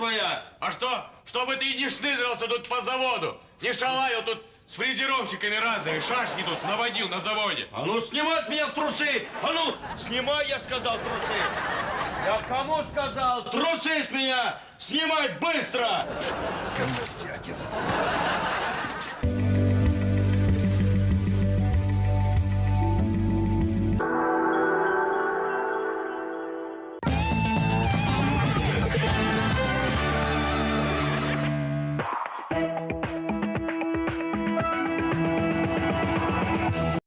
твоя. А что? Чтобы ты не шныдрился тут по заводу, не шалаю тут с фрезеровщиками разными, шашни тут наводил на заводе. А ну снимай с меня трусы! А ну, снимай, я сказал, трусы! Я кому сказал? Трусы с меня! Снимай быстро! Говносятина.